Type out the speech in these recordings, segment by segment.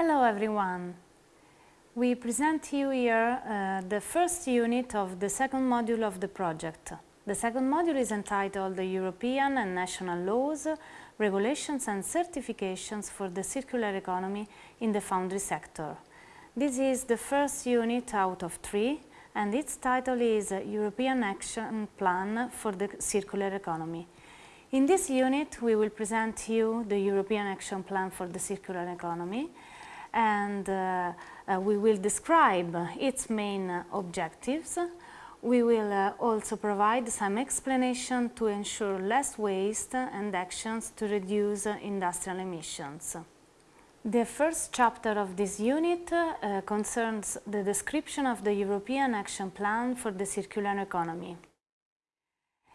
Hello everyone! We present you here uh, the first unit of the second module of the project. The second module is entitled the European and National Laws, Regulations and Certifications for the Circular Economy in the Foundry Sector. This is the first unit out of three and its title is European Action Plan for the Circular Economy. In this unit we will present you the European Action Plan for the Circular Economy and uh, uh, we will describe its main objectives. We will uh, also provide some explanation to ensure less waste and actions to reduce industrial emissions. The first chapter of this unit uh, concerns the description of the European Action Plan for the Circular Economy.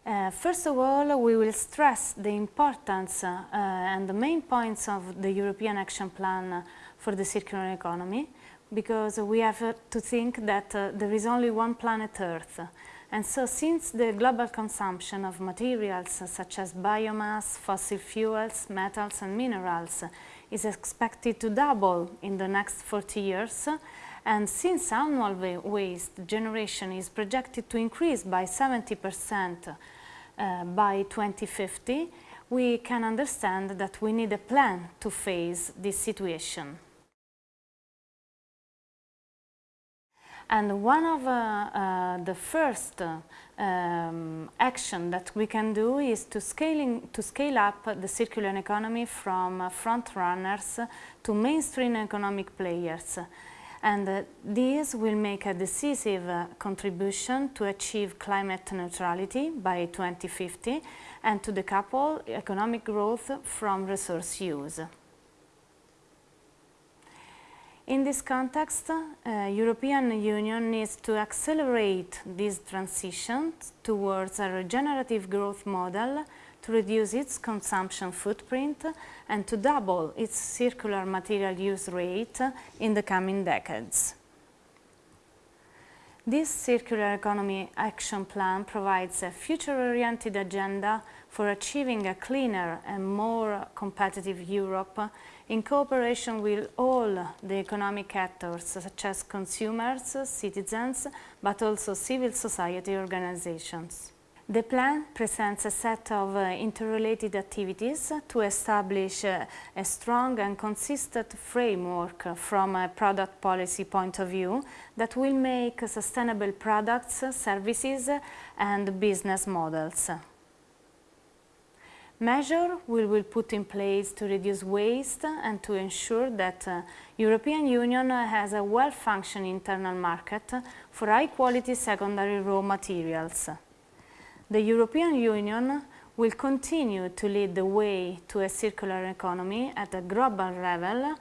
Uh, first of all, we will stress the importance uh, and the main points of the European Action Plan for the circular economy because we have uh, to think that uh, there is only one planet Earth. And so since the global consumption of materials uh, such as biomass, fossil fuels, metals and minerals is expected to double in the next 40 years, and since annual waste generation is projected to increase by 70 percent uh, by 2050, we can understand that we need a plan to face this situation. And one of uh, uh, the first uh, um, action that we can do is to, scaling, to scale up the circular economy from uh, front runners to mainstream economic players. And uh, these will make a decisive uh, contribution to achieve climate neutrality by 2050 and to decouple economic growth from resource use. In this context, uh, European Union needs to accelerate this transition towards a regenerative growth model to reduce its consumption footprint and to double its circular material use rate in the coming decades. This Circular Economy Action Plan provides a future-oriented agenda for achieving a cleaner and more competitive Europe in cooperation with all the economic actors such as consumers, citizens, but also civil society organizations. The plan presents a set of uh, interrelated activities to establish uh, a strong and consistent framework from a product policy point of view that will make sustainable products, services and business models. Measure we will put in place to reduce waste and to ensure that uh, European Union has a well-functioning internal market for high-quality secondary raw materials. The European Union will continue to lead the way to a circular economy at a global level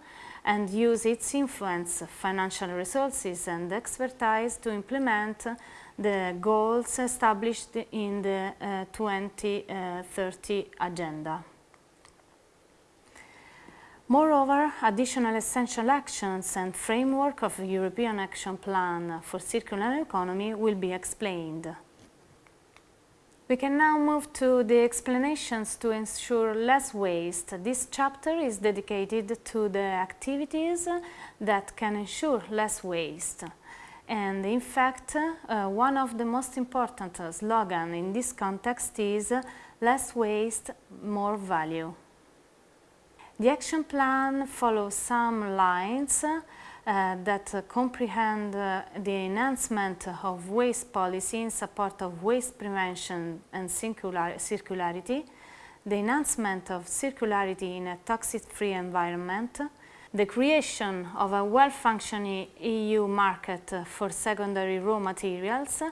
and use its influence, financial resources and expertise to implement the goals established in the uh, 2030 agenda. Moreover, additional essential actions and framework of the European Action Plan for Circular Economy will be explained. We can now move to the explanations to ensure less waste. This chapter is dedicated to the activities that can ensure less waste. And in fact, uh, one of the most important slogans in this context is less waste, more value. The action plan follows some lines that uh, comprehend uh, the enhancement of waste policy in support of waste prevention and circular circularity, the enhancement of circularity in a toxic-free environment, the creation of a well-functioning EU market for secondary raw materials,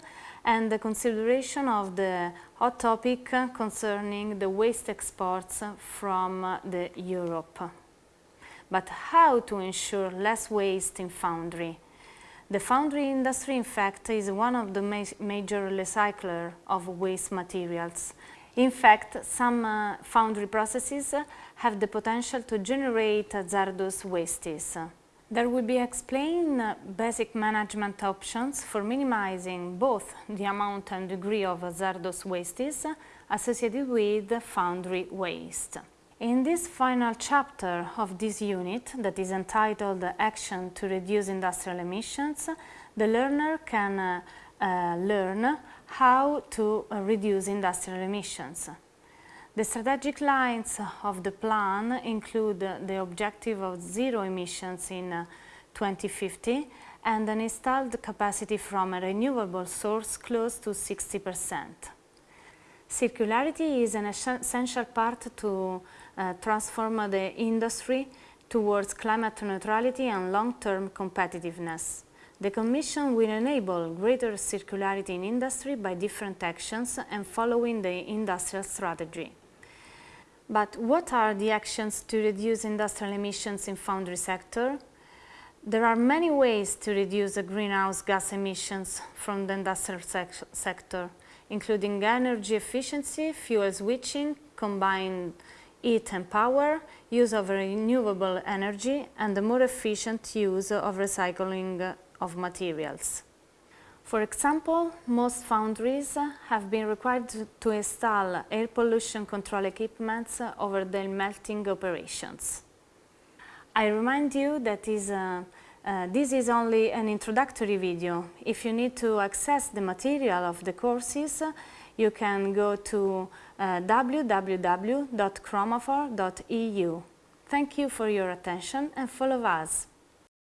and the consideration of the hot topic concerning the waste exports from the Europe but how to ensure less waste in foundry. The foundry industry, in fact, is one of the ma major recyclers of waste materials. In fact, some uh, foundry processes have the potential to generate hazardous wastes. There will be explained uh, basic management options for minimizing both the amount and degree of hazardous wastes associated with foundry waste. In this final chapter of this unit, that is entitled Action to Reduce Industrial Emissions, the learner can uh, uh, learn how to uh, reduce industrial emissions. The strategic lines of the plan include the objective of zero emissions in uh, 2050 and an installed capacity from a renewable source close to 60 percent. Circularity is an essential part to Uh, transform the industry towards climate neutrality and long-term competitiveness. The Commission will enable greater circularity in industry by different actions and following the industrial strategy. But what are the actions to reduce industrial emissions in foundry sector? There are many ways to reduce the greenhouse gas emissions from the industrial sec sector, including energy efficiency, fuel switching, combined heat and power, use of renewable energy, and the more efficient use of recycling of materials. For example, most foundries have been required to install air pollution control equipments over their melting operations. I remind you that is, uh, uh, this is only an introductory video. If you need to access the material of the courses, you can go to uh. Thank you for your attention and follow us.